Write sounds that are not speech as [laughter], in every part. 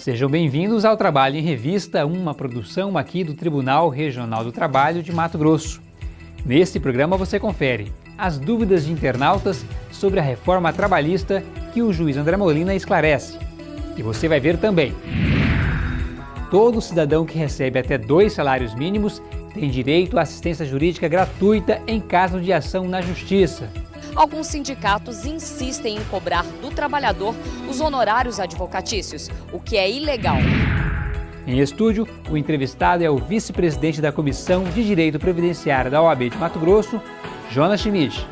Sejam bem-vindos ao Trabalho em Revista, uma produção aqui do Tribunal Regional do Trabalho de Mato Grosso. Neste programa você confere as dúvidas de internautas sobre a reforma trabalhista que o juiz André Molina esclarece. E você vai ver também. Todo cidadão que recebe até dois salários mínimos tem direito à assistência jurídica gratuita em caso de ação na Justiça alguns sindicatos insistem em cobrar do trabalhador os honorários advocatícios, o que é ilegal. Em estúdio, o entrevistado é o vice-presidente da Comissão de Direito Previdenciário da OAB de Mato Grosso, Jonas Schmidt.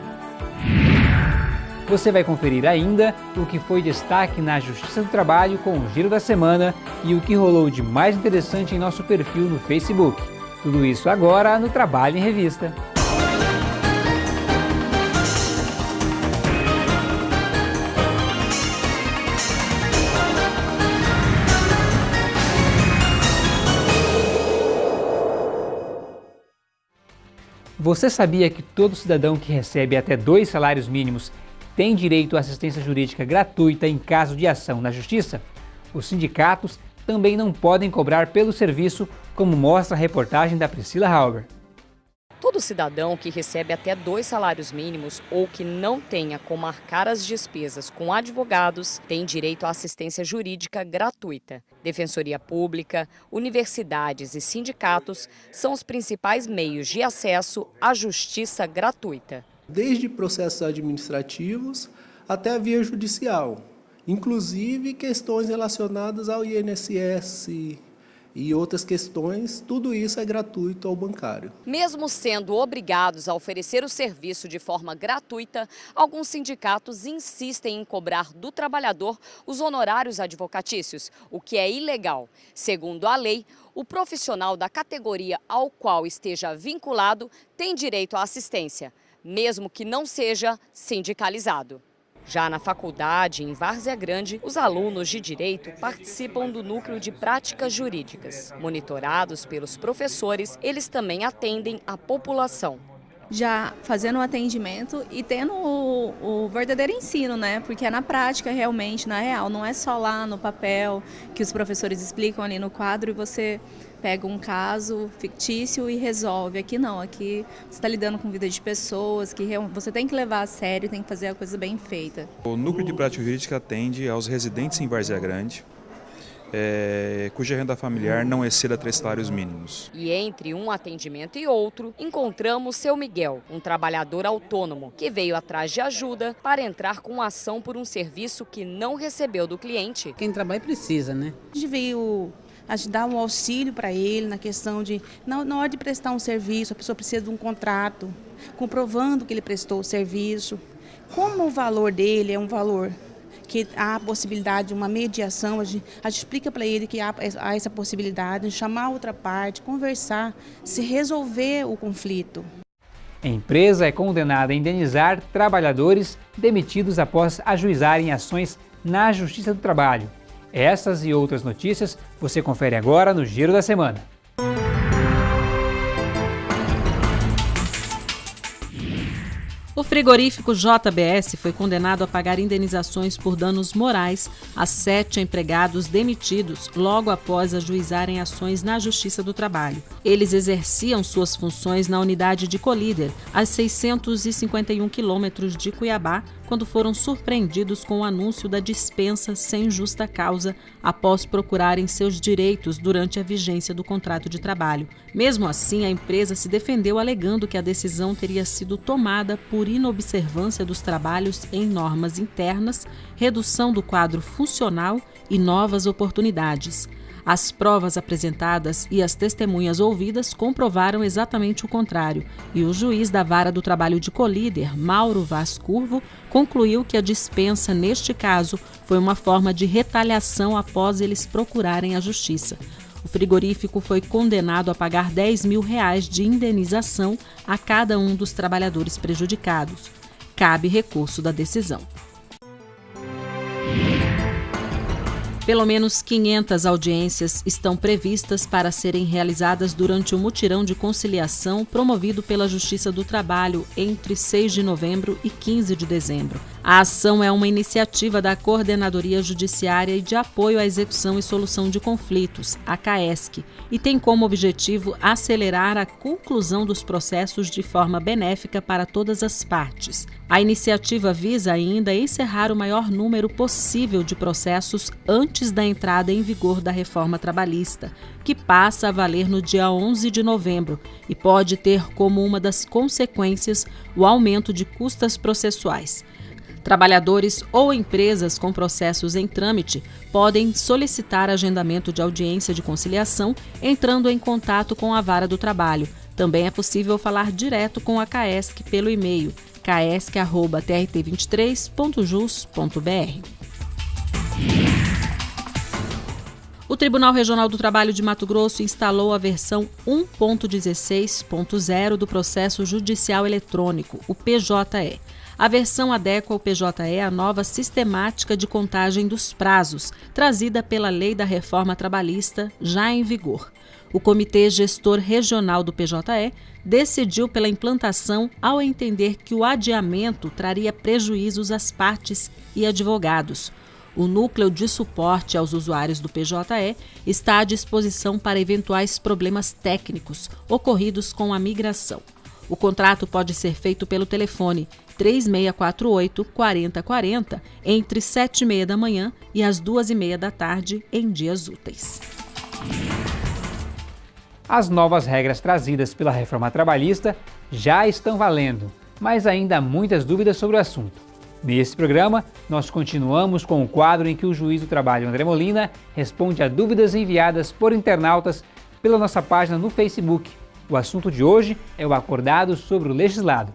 Você vai conferir ainda o que foi destaque na Justiça do Trabalho com o Giro da Semana e o que rolou de mais interessante em nosso perfil no Facebook. Tudo isso agora no Trabalho em Revista. Você sabia que todo cidadão que recebe até dois salários mínimos tem direito à assistência jurídica gratuita em caso de ação na Justiça? Os sindicatos também não podem cobrar pelo serviço, como mostra a reportagem da Priscila Halber. Todo cidadão que recebe até dois salários mínimos ou que não tenha como marcar as despesas com advogados tem direito à assistência jurídica gratuita. Defensoria Pública, universidades e sindicatos são os principais meios de acesso à justiça gratuita. Desde processos administrativos até a via judicial, inclusive questões relacionadas ao INSS, e outras questões, tudo isso é gratuito ao bancário. Mesmo sendo obrigados a oferecer o serviço de forma gratuita, alguns sindicatos insistem em cobrar do trabalhador os honorários advocatícios, o que é ilegal. Segundo a lei, o profissional da categoria ao qual esteja vinculado tem direito à assistência, mesmo que não seja sindicalizado. Já na faculdade, em Várzea Grande, os alunos de Direito participam do núcleo de práticas jurídicas. Monitorados pelos professores, eles também atendem a população já fazendo o atendimento e tendo o, o, verdadeiro ensino, né? Porque é na prática realmente, na real, não é só lá no papel que os professores explicam ali no quadro e você pega um caso fictício e resolve. Aqui não, aqui você está lidando com vida de pessoas, que você tem que levar a sério, tem que fazer a coisa bem feita. O Núcleo de Prática Jurídica atende aos residentes em Várzea Grande, é, cuja renda familiar não exceda três salários mínimos. E entre um atendimento e outro, encontramos seu Miguel, um trabalhador autônomo, que veio atrás de ajuda para entrar com ação por um serviço que não recebeu do cliente. Quem trabalha precisa, né? A gente veio dar um auxílio para ele na questão de, na, hora de prestar um serviço, a pessoa precisa de um contrato, comprovando que ele prestou o serviço. Como o valor dele é um valor que há a possibilidade de uma mediação, a gente, a gente explica para ele que há, há, essa possibilidade de chamar a outra parte, conversar, se resolver o conflito. A empresa é condenada a indenizar trabalhadores demitidos após ajuizarem ações na Justiça do Trabalho. Essas e outras notícias você confere agora no Giro da Semana. O frigorífico JBS foi condenado a pagar indenizações por danos morais a sete empregados demitidos logo após ajuizarem ações na Justiça do Trabalho. Eles exerciam suas funções na unidade de Colíder, a 651 quilômetros de Cuiabá, quando foram surpreendidos com o anúncio da dispensa sem justa causa após procurarem seus direitos durante a vigência do contrato de trabalho. Mesmo assim, a empresa se defendeu alegando que a decisão teria sido tomada por inobservância dos trabalhos em normas internas, redução do quadro funcional e novas oportunidades. As provas apresentadas e as testemunhas ouvidas comprovaram exatamente o contrário, e o juiz da Vara do Trabalho de Colíder, Mauro Vaz Curvo, concluiu que a dispensa, neste caso, foi uma forma de retaliação após eles procurarem a justiça. O frigorífico foi condenado a pagar 10 mil reais de indenização a cada um dos trabalhadores prejudicados. Cabe recurso da decisão. Pelo menos 500 audiências estão previstas para serem realizadas durante o mutirão de conciliação promovido pela Justiça do Trabalho entre 6 de novembro e 15 de dezembro. A ação é uma iniciativa da Coordenadoria Judiciária e de Apoio à Execução e Solução de Conflitos, a CAESC, e tem como objetivo acelerar a conclusão dos processos de forma benéfica para todas as partes. A iniciativa visa ainda encerrar o maior número possível de processos antes da entrada em vigor da reforma trabalhista, que passa a valer no dia 11 de novembro e pode ter como uma das consequências o aumento de custas processuais. Trabalhadores ou empresas com processos em trâmite podem solicitar agendamento de audiência de conciliação entrando em contato com a vara do trabalho. Também é possível falar direto com a CAESC pelo e-mail caesc.trt23.jus.br. O Tribunal Regional do Trabalho de Mato Grosso instalou a versão 1.16.0 do Processo Judicial Eletrônico, o PJE. A versão adequa ao PJE à nova sistemática de contagem dos prazos, trazida pela Lei da Reforma Trabalhista, já em vigor. O Comitê Gestor Regional do PJE decidiu pela implantação ao entender que o adiamento traria prejuízos às partes e advogados. O núcleo de suporte aos usuários do PJE está à disposição para eventuais problemas técnicos ocorridos com a migração. O contrato pode ser feito pelo telefone 3648 4040 entre 7 e meia da manhã e as 2 e meia da tarde em dias úteis. As novas regras trazidas pela reforma trabalhista já estão valendo, mas ainda há muitas dúvidas sobre o assunto. Nesse programa, nós continuamos com o quadro em que o juiz do trabalho André Molina responde a dúvidas enviadas por internautas pela nossa página no Facebook o assunto de hoje é o acordado sobre o legislado.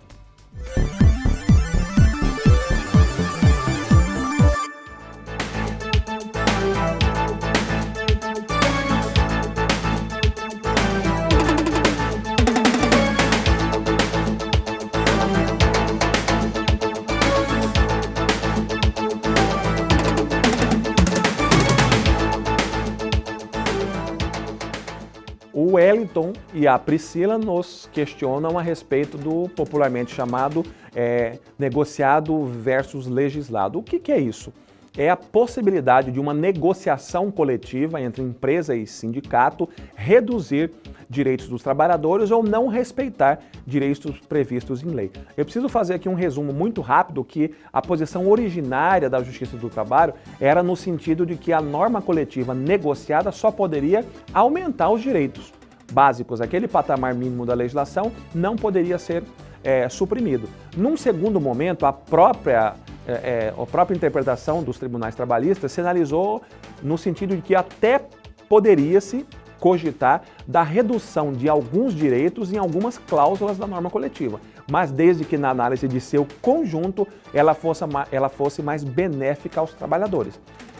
E a Priscila nos questionam a respeito do popularmente chamado é, negociado versus legislado. O que, que é isso? é a possibilidade de uma negociação coletiva entre empresa e sindicato reduzir direitos dos trabalhadores ou não respeitar direitos previstos em lei. Eu preciso fazer aqui um resumo muito rápido que a posição originária da Justiça do Trabalho era no sentido de que a norma coletiva negociada só poderia aumentar os direitos básicos, aquele patamar mínimo da legislação não poderia ser é, suprimido. Num segundo momento, a própria, é, é, a própria interpretação dos tribunais trabalhistas sinalizou no sentido de que até poderia-se cogitar da redução de alguns direitos em algumas cláusulas da norma coletiva, mas desde que na análise de seu conjunto ela fosse, ela fosse mais benéfica aos trabalhadores.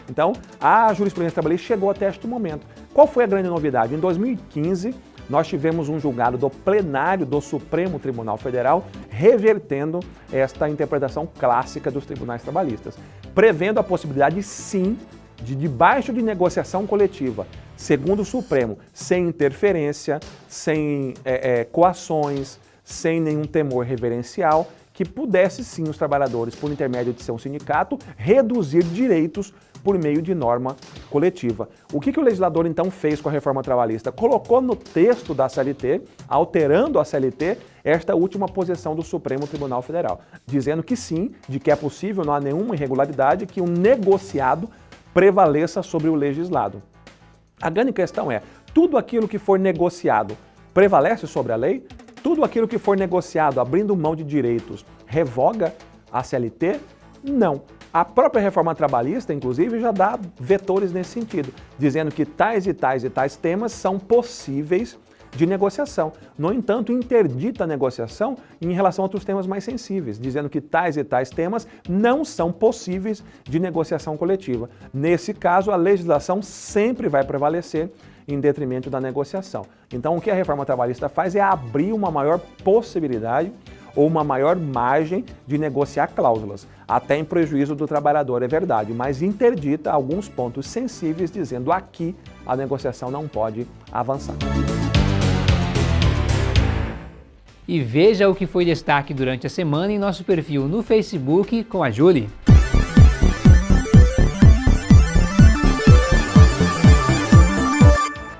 Então, a jurisprudência trabalhista chegou até este momento. Qual foi a grande novidade? Em 2015, nós tivemos um julgado do plenário do Supremo Tribunal Federal revertendo esta interpretação clássica dos tribunais trabalhistas, prevendo a possibilidade, sim, de debaixo de negociação coletiva, segundo o Supremo, sem interferência, sem é, é, coações, sem nenhum temor reverencial, que pudesse sim os trabalhadores, por intermédio de seu sindicato, reduzir direitos por meio de norma coletiva. O que, que o legislador então fez com a reforma trabalhista? Colocou no texto da CLT, alterando a CLT, esta última posição do Supremo Tribunal Federal, dizendo que sim, de que é possível, não há nenhuma irregularidade, que o negociado prevaleça sobre o legislado. A grande questão é, tudo aquilo que for negociado prevalece sobre a lei? Tudo aquilo que for negociado abrindo mão de direitos revoga a CLT? Não. A própria reforma trabalhista, inclusive, já dá vetores nesse sentido, dizendo que tais e tais e tais temas são possíveis de negociação. No entanto, interdita a negociação em relação a outros temas mais sensíveis, dizendo que tais e tais temas não são possíveis de negociação coletiva. Nesse caso, a legislação sempre vai prevalecer em detrimento da negociação. Então, o que a reforma trabalhista faz é abrir uma maior possibilidade ou uma maior margem de negociar cláusulas, até em prejuízo do trabalhador, é verdade, mas interdita alguns pontos sensíveis, dizendo aqui a negociação não pode avançar. E veja o que foi destaque durante a semana em nosso perfil no Facebook com a Julie.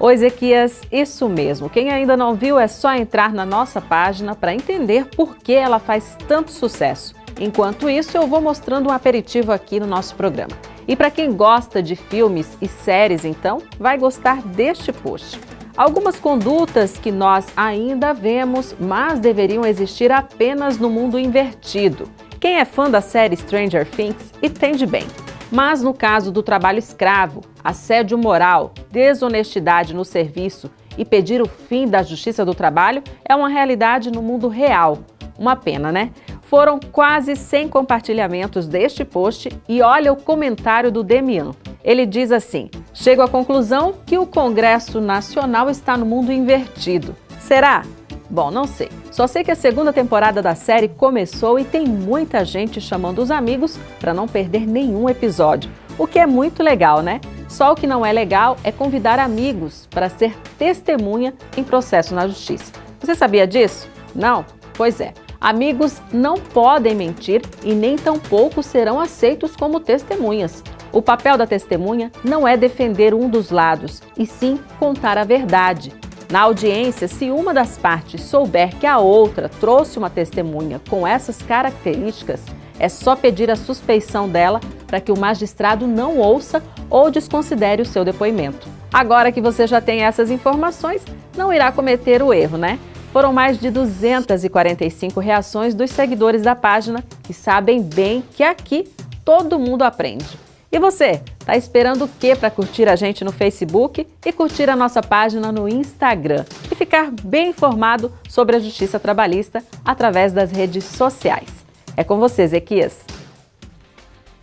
Oi, Ezequias, isso mesmo. Quem ainda não viu é só entrar na nossa página para entender por que ela faz tanto sucesso. Enquanto isso, eu vou mostrando um aperitivo aqui no nosso programa. E para quem gosta de filmes e séries, então, vai gostar deste post. Algumas condutas que nós ainda vemos, mas deveriam existir apenas no mundo invertido. Quem é fã da série Stranger Things entende bem. Mas no caso do trabalho escravo, assédio moral, desonestidade no serviço e pedir o fim da justiça do trabalho é uma realidade no mundo real. Uma pena, né? Foram quase 100 compartilhamentos deste post e olha o comentário do Demian. Ele diz assim: Chego à conclusão que o Congresso Nacional está no mundo invertido. Será? Bom, não sei. Só sei que a segunda temporada da série começou e tem muita gente chamando os amigos para não perder nenhum episódio. O que é muito legal, né? Só o que não é legal é convidar amigos para ser testemunha em processo na justiça. Você sabia disso? Não? Pois é. Amigos não podem mentir e nem tampouco serão aceitos como testemunhas. O papel da testemunha não é defender um dos lados, e sim contar a verdade. Na audiência, se uma das partes souber que a outra trouxe uma testemunha com essas características, é só pedir a suspeição dela para que o magistrado não ouça ou desconsidere o seu depoimento. Agora que você já tem essas informações, não irá cometer o erro, né? Foram mais de 245 reações dos seguidores da página que sabem bem que aqui todo mundo aprende. E você, tá esperando o que para curtir a gente no Facebook e curtir a nossa página no Instagram e ficar bem informado sobre a justiça trabalhista através das redes sociais? É com você, Ezequias.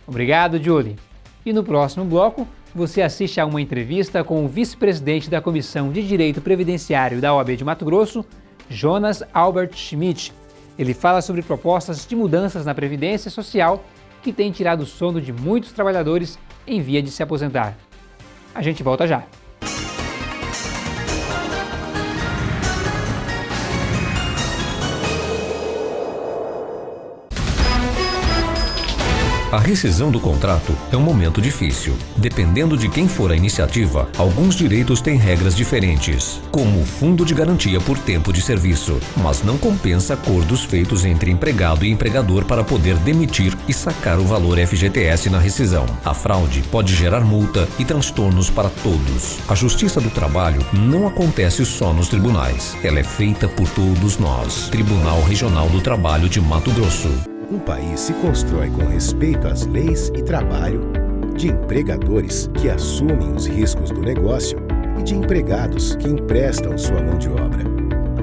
Obrigado, Julie. E no próximo bloco, você assiste a uma entrevista com o vice-presidente da Comissão de Direito Previdenciário da OAB de Mato Grosso, Jonas Albert Schmidt. Ele fala sobre propostas de mudanças na Previdência Social que têm tirado o sono de muitos trabalhadores em via de se aposentar. A gente volta já. A rescisão do contrato é um momento difícil. Dependendo de quem for a iniciativa, alguns direitos têm regras diferentes, como o fundo de garantia por tempo de serviço, mas não compensa acordos feitos entre empregado e empregador para poder demitir e sacar o valor FGTS na rescisão. A fraude pode gerar multa e transtornos para todos. A justiça do trabalho não acontece só nos tribunais, ela é feita por todos nós. Tribunal Regional do Trabalho de Mato Grosso. Um país se constrói com respeito às leis e trabalho, de empregadores que assumem os riscos do negócio e de empregados que emprestam sua mão de obra.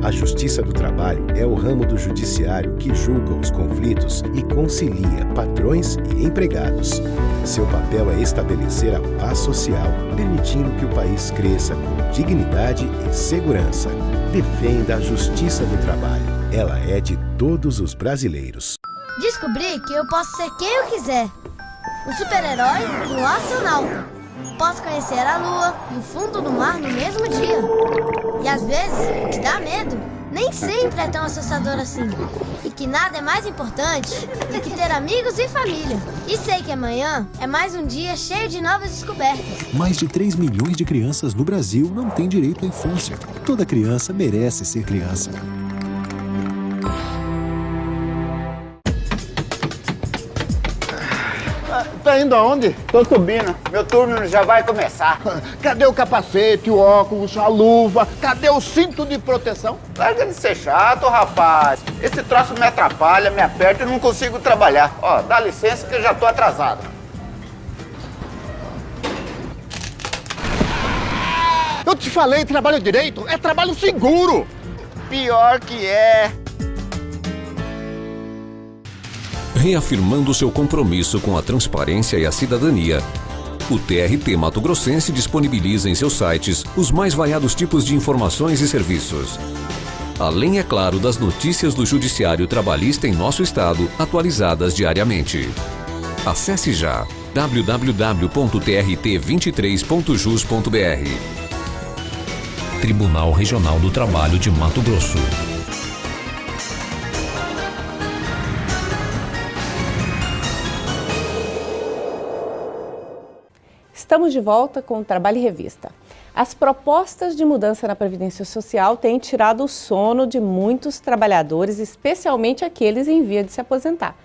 A Justiça do Trabalho é o ramo do judiciário que julga os conflitos e concilia patrões e empregados. Seu papel é estabelecer a paz social, permitindo que o país cresça com dignidade e segurança. Defenda a Justiça do Trabalho. Ela é de todos os brasileiros. Descobri que eu posso ser quem eu quiser. Um super-herói e um astronauta. Posso conhecer a lua e o fundo do mar no mesmo dia. E às vezes, que dá medo nem sempre é tão assustador assim. E que nada é mais importante do que ter amigos e família. E sei que amanhã é mais um dia cheio de novas descobertas. Mais de 3 milhões de crianças no Brasil não têm direito à infância. Toda criança merece ser criança. Tá indo aonde? Tô subindo. Meu turno já vai começar. [laughs] Cadê o capacete, o óculos, a luva? Cadê o cinto de proteção? Larga de ser chato, rapaz. Esse troço me atrapalha, me aperta e não consigo trabalhar. Ó, dá licença que eu já tô atrasado. Eu te falei, trabalho direito é trabalho seguro. Pior que é. Reafirmando seu compromisso com a transparência e a cidadania, o TRT Mato Grossense disponibiliza em seus sites os mais variados tipos de informações e serviços. Além, é claro, das notícias do Judiciário Trabalhista em nosso estado, atualizadas diariamente. Acesse já www.trt23.jus.br. Tribunal Regional do Trabalho de Mato Grosso. Estamos de volta com o Trabalho e Revista. As propostas de mudança na Previdência Social têm tirado o sono de muitos trabalhadores, especialmente aqueles em via de se aposentar.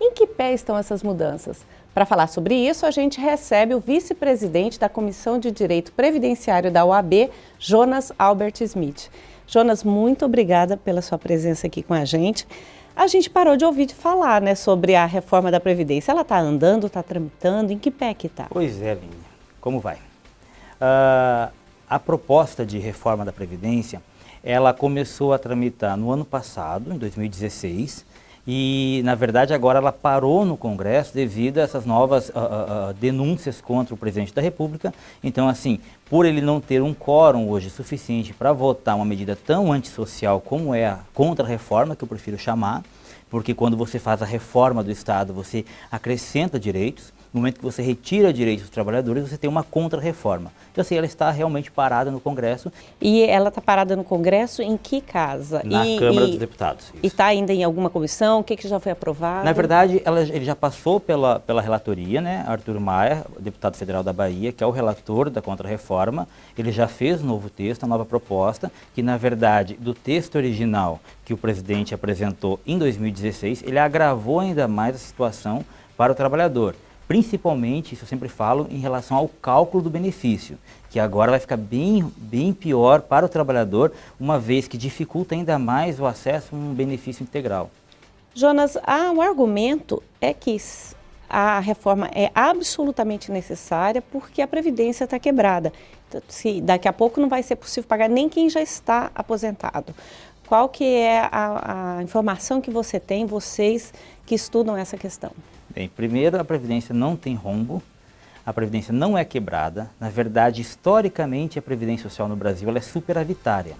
Em que pé estão essas mudanças? Para falar sobre isso, a gente recebe o vice-presidente da Comissão de Direito Previdenciário da OAB, Jonas Albert Smith. Jonas, muito obrigada pela sua presença aqui com a gente. A gente parou de ouvir de falar né, sobre a reforma da Previdência. Ela está andando, está tramitando? Em que pé que está? Pois é, Linha. Como vai? Uh, a proposta de reforma da Previdência, ela começou a tramitar no ano passado, em 2016, e na verdade agora ela parou no Congresso devido a essas novas uh, uh, denúncias contra o presidente da República. Então assim, por ele não ter um quórum hoje suficiente para votar uma medida tão antissocial como é a contra-reforma, que eu prefiro chamar, porque quando você faz a reforma do Estado, você acrescenta direitos, no momento que você retira direitos dos trabalhadores, você tem uma contra-reforma. Então, assim, ela está realmente parada no Congresso. E ela está parada no Congresso em que casa? Na e, Câmara e, dos Deputados. Isso. E está ainda em alguma comissão? O que, que já foi aprovado? Na verdade, ela, ele já passou pela, pela relatoria, né? Arthur Maia, deputado federal da Bahia, que é o relator da contra-reforma, ele já fez um novo texto, uma nova proposta, que na verdade, do texto original que o presidente apresentou em 2016, ele agravou ainda mais a situação para o trabalhador principalmente, isso eu sempre falo, em relação ao cálculo do benefício, que agora vai ficar bem, bem pior para o trabalhador, uma vez que dificulta ainda mais o acesso a um benefício integral. Jonas, o argumento é que a reforma é absolutamente necessária porque a Previdência está quebrada. Então, se daqui a pouco não vai ser possível pagar nem quem já está aposentado. Qual que é a, a informação que você tem, vocês que estudam essa questão? Bem, primeiro, a Previdência não tem rombo, a Previdência não é quebrada. Na verdade, historicamente, a Previdência Social no Brasil é superavitária.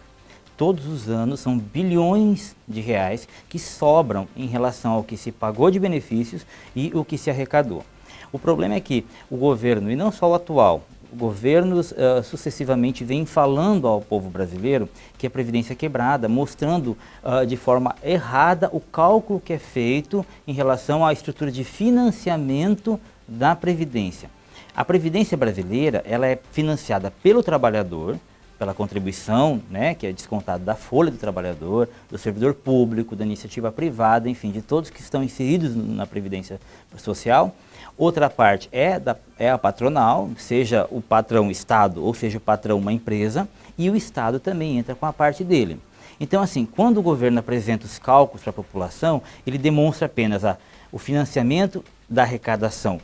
Todos os anos são bilhões de reais que sobram em relação ao que se pagou de benefícios e o que se arrecadou. O problema é que o governo, e não só o atual, governos uh, sucessivamente vêm falando ao povo brasileiro que a Previdência é quebrada, mostrando uh, de forma errada o cálculo que é feito em relação à estrutura de financiamento da Previdência. A Previdência brasileira ela é financiada pelo trabalhador, pela contribuição, né, que é descontada da folha do trabalhador, do servidor público, da iniciativa privada, enfim, de todos que estão inseridos na Previdência Social, Outra parte é, da, é a patronal, seja o patrão Estado ou seja o patrão uma empresa, e o Estado também entra com a parte dele. Então, assim, quando o governo apresenta os cálculos para a população, ele demonstra apenas a, o financiamento da arrecadação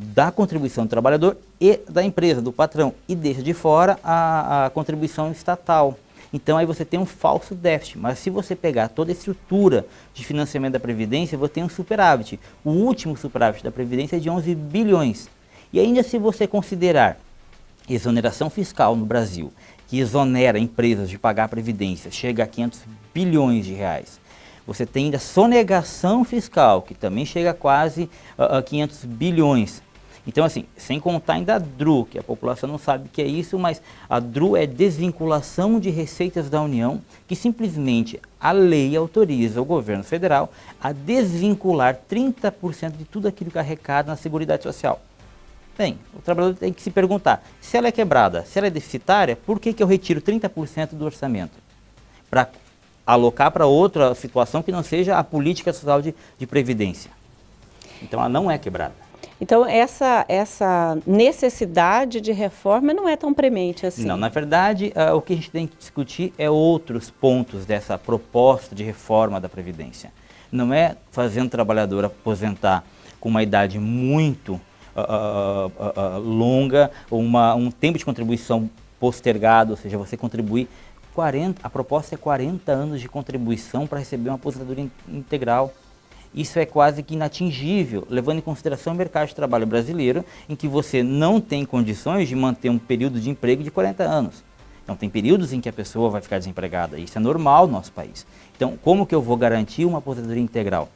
da contribuição do trabalhador e da empresa, do patrão, e deixa de fora a, a contribuição estatal. Então aí você tem um falso déficit, mas se você pegar toda a estrutura de financiamento da Previdência, você tem um superávit. O último superávit da Previdência é de 11 bilhões. E ainda se você considerar exoneração fiscal no Brasil, que exonera empresas de pagar a Previdência, chega a 500 bilhões de reais. Você tem ainda sonegação fiscal, que também chega a quase uh, 500 bilhões. Então, assim, sem contar ainda a DRU, que a população não sabe o que é isso, mas a DRU é desvinculação de receitas da União, que simplesmente a lei autoriza o governo federal a desvincular 30% de tudo aquilo que é arrecada na Seguridade Social. Bem, o trabalhador tem que se perguntar, se ela é quebrada, se ela é deficitária, por que, que eu retiro 30% do orçamento? Para alocar para outra situação que não seja a política social de, de previdência. Então ela não é quebrada. Então, essa, essa necessidade de reforma não é tão premente assim? Não, na verdade, uh, o que a gente tem que discutir é outros pontos dessa proposta de reforma da Previdência. Não é fazendo o trabalhador aposentar com uma idade muito uh, uh, longa, uma, um tempo de contribuição postergado, ou seja, você contribuir 40, a proposta é 40 anos de contribuição para receber uma aposentadoria integral isso é quase que inatingível, levando em consideração o mercado de trabalho brasileiro, em que você não tem condições de manter um período de emprego de 40 anos. Então tem períodos em que a pessoa vai ficar desempregada, isso é normal no nosso país. Então como que eu vou garantir uma aposentadoria integral?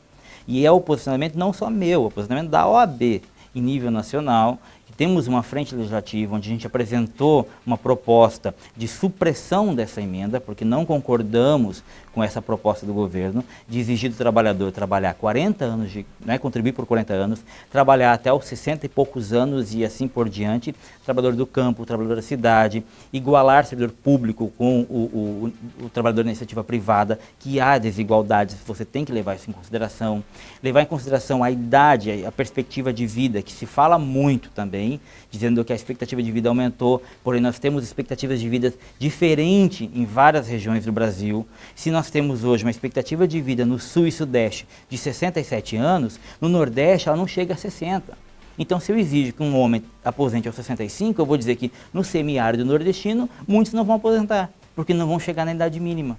E é o posicionamento não só meu, é o posicionamento da OAB em nível nacional, temos uma frente legislativa onde a gente apresentou uma proposta de supressão dessa emenda, porque não concordamos com essa proposta do governo de exigir do trabalhador trabalhar 40 anos, de, né, contribuir por 40 anos, trabalhar até os 60 e poucos anos e assim por diante, trabalhador do campo, trabalhador da cidade, igualar servidor público com o, o, o trabalhador da iniciativa privada, que há desigualdades, você tem que levar isso em consideração, levar em consideração a idade, a perspectiva de vida, que se fala muito também, dizendo que a expectativa de vida aumentou, porém nós temos expectativas de vida diferentes em várias regiões do Brasil. Se nós temos hoje uma expectativa de vida no sul e sudeste de 67 anos, no nordeste ela não chega a 60. Então, se eu exijo que um homem aposente aos 65, eu vou dizer que no semiárido nordestino, muitos não vão aposentar, porque não vão chegar na idade mínima.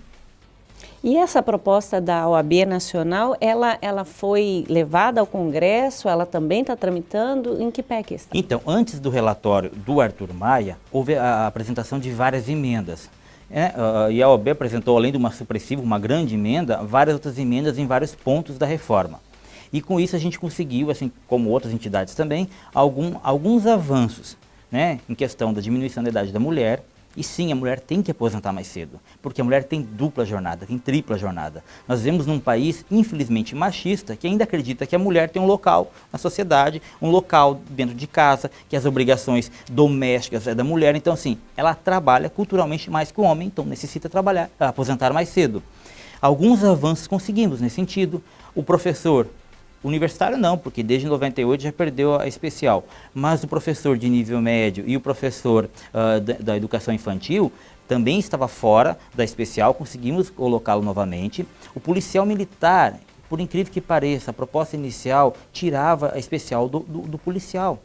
E essa proposta da OAB Nacional, ela, ela foi levada ao Congresso, ela também está tramitando, em que pé que está? Então, antes do relatório do Arthur Maia, houve a apresentação de várias emendas. É, uh, e a OAB apresentou, além de uma supressiva, uma grande emenda, várias outras emendas em vários pontos da reforma. E com isso a gente conseguiu, assim como outras entidades também, algum, alguns avanços né, em questão da diminuição da idade da mulher, e sim, a mulher tem que aposentar mais cedo, porque a mulher tem dupla jornada, tem tripla jornada. Nós vivemos num país, infelizmente, machista, que ainda acredita que a mulher tem um local na sociedade, um local dentro de casa, que as obrigações domésticas é da mulher. Então, assim, ela trabalha culturalmente mais que o homem, então necessita trabalhar, aposentar mais cedo. Alguns avanços conseguimos nesse sentido. O professor Universitário não, porque desde 98 já perdeu a especial. Mas o professor de nível médio e o professor uh, da, da educação infantil também estava fora da especial, conseguimos colocá-lo novamente. O policial militar, por incrível que pareça, a proposta inicial tirava a especial do, do, do policial.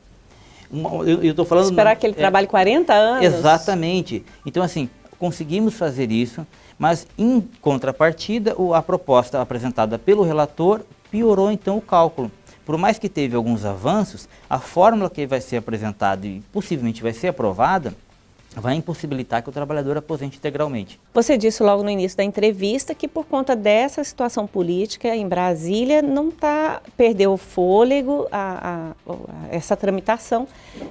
Eu estou falando... Esperar que ele é, trabalhe 40 anos? Exatamente. Então, assim, conseguimos fazer isso, mas em contrapartida, a proposta apresentada pelo relator piorou então o cálculo. Por mais que teve alguns avanços, a fórmula que vai ser apresentada e possivelmente vai ser aprovada, vai impossibilitar que o trabalhador aposente integralmente. Você disse logo no início da entrevista que por conta dessa situação política em Brasília não tá perdeu o fôlego a, a, a essa tramitação.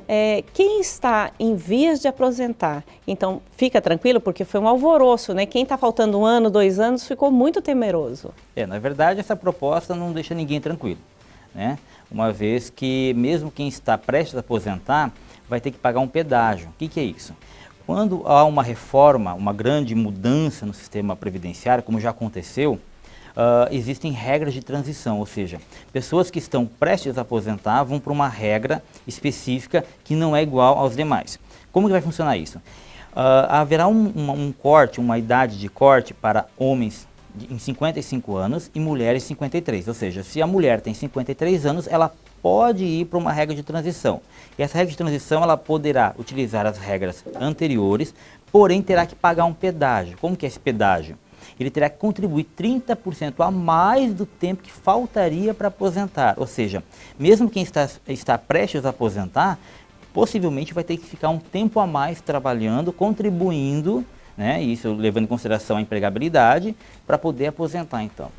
É, quem está em vias de aposentar, então fica tranquilo porque foi um alvoroço, né? Quem está faltando um ano, dois anos ficou muito temeroso. É, na verdade essa proposta não deixa ninguém tranquilo, né? Uma vez que mesmo quem está prestes a aposentar vai ter que pagar um pedágio. O que, que é isso? Quando há uma reforma, uma grande mudança no sistema previdenciário, como já aconteceu, uh, existem regras de transição, ou seja, pessoas que estão prestes a aposentar vão para uma regra específica que não é igual aos demais. Como que vai funcionar isso? Uh, haverá um, um, um corte, uma idade de corte para homens em 55 anos e mulheres em 53. Ou seja, se a mulher tem 53 anos, ela pode ir para uma regra de transição. E essa regra de transição ela poderá utilizar as regras anteriores, porém terá que pagar um pedágio. Como que é esse pedágio? Ele terá que contribuir 30% a mais do tempo que faltaria para aposentar. Ou seja, mesmo quem está, está prestes a aposentar, possivelmente vai ter que ficar um tempo a mais trabalhando, contribuindo, né, isso levando em consideração a empregabilidade, para poder aposentar então.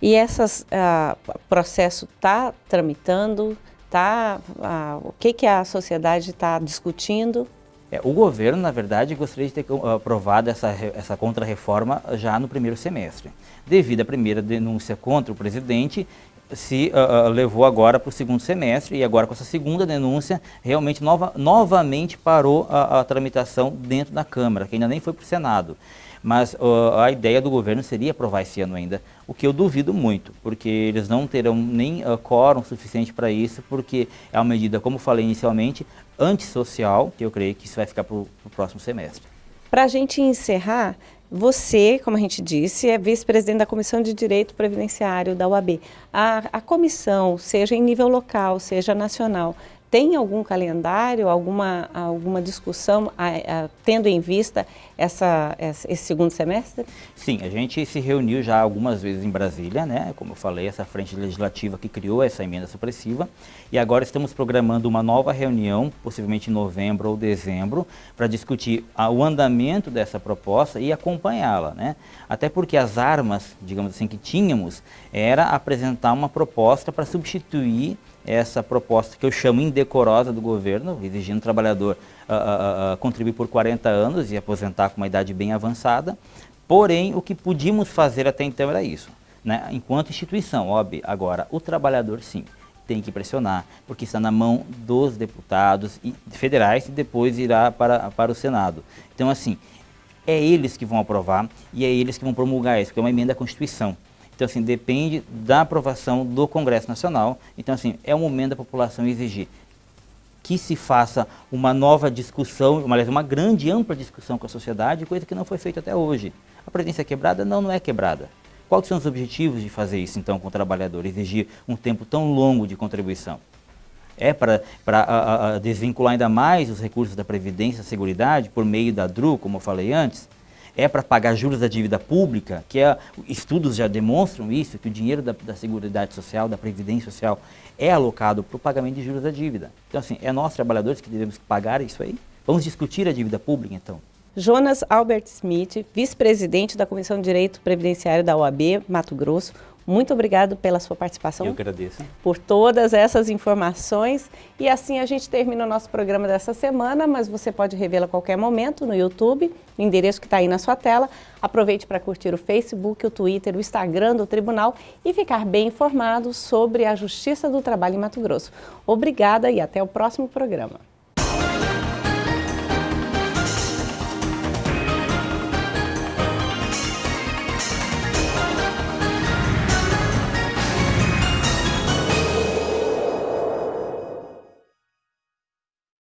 E esse uh, processo está tramitando, tá, uh, o que, que a sociedade está discutindo? É, o governo, na verdade, gostaria de ter aprovado essa, essa contrarreforma já no primeiro semestre. Devido à primeira denúncia contra o presidente, se uh, levou agora para o segundo semestre e agora com essa segunda denúncia, realmente nova, novamente parou a, a tramitação dentro da Câmara, que ainda nem foi para o Senado. Mas uh, a ideia do governo seria aprovar esse ano ainda, o que eu duvido muito, porque eles não terão nem uh, quórum suficiente para isso, porque é uma medida, como falei inicialmente, antissocial, que eu creio que isso vai ficar para o próximo semestre. Para a gente encerrar, você, como a gente disse, é vice-presidente da Comissão de Direito Previdenciário da UAB. A, a comissão, seja em nível local, seja nacional, tem algum calendário, alguma, alguma discussão a, a, tendo em vista essa, esse segundo semestre? Sim, a gente se reuniu já algumas vezes em Brasília, né? como eu falei, essa frente legislativa que criou essa emenda supressiva, e agora estamos programando uma nova reunião, possivelmente em novembro ou dezembro, para discutir o andamento dessa proposta e acompanhá-la. Né? Até porque as armas, digamos assim, que tínhamos, era apresentar uma proposta para substituir essa proposta que eu chamo indecorosa do governo, exigindo o trabalhador uh, uh, contribuir por 40 anos e aposentar com uma idade bem avançada. Porém, o que podíamos fazer até então era isso. Né? Enquanto instituição, óbvio, agora o trabalhador sim tem que pressionar, porque está na mão dos deputados federais e depois irá para, para o Senado. Então, assim, é eles que vão aprovar e é eles que vão promulgar isso, porque é uma emenda à Constituição. Então, assim, depende da aprovação do Congresso Nacional. Então, assim, é o momento da população exigir que se faça uma nova discussão, aliás, uma grande, ampla discussão com a sociedade, coisa que não foi feita até hoje. A previdência é quebrada? Não, não é quebrada. Quais são os objetivos de fazer isso, então, com o trabalhador? Exigir um tempo tão longo de contribuição? É para desvincular ainda mais os recursos da Previdência e Seguridade por meio da DRU, como eu falei antes? É para pagar juros da dívida pública, que é, estudos já demonstram isso, que o dinheiro da, da Seguridade Social, da Previdência Social, é alocado para o pagamento de juros da dívida. Então, assim, é nós, trabalhadores, que devemos pagar isso aí? Vamos discutir a dívida pública, então? Jonas Albert Smith, vice-presidente da Comissão de Direito Previdenciário da OAB, Mato Grosso, muito obrigado pela sua participação. Eu agradeço. Por todas essas informações. E assim a gente termina o nosso programa dessa semana, mas você pode revê-lo a qualquer momento no YouTube, no endereço que está aí na sua tela. Aproveite para curtir o Facebook, o Twitter, o Instagram do Tribunal e ficar bem informado sobre a Justiça do Trabalho em Mato Grosso. Obrigada e até o próximo programa.